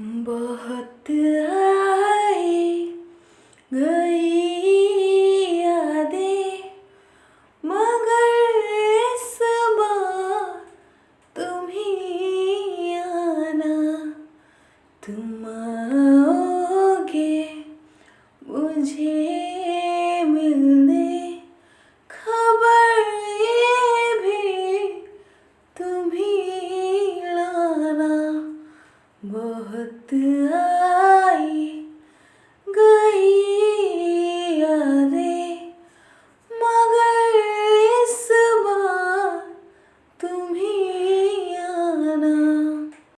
बहुत आई गई यादें मगर इस बार तुम्हें आना। तुम आओगे मुझे बहुत आ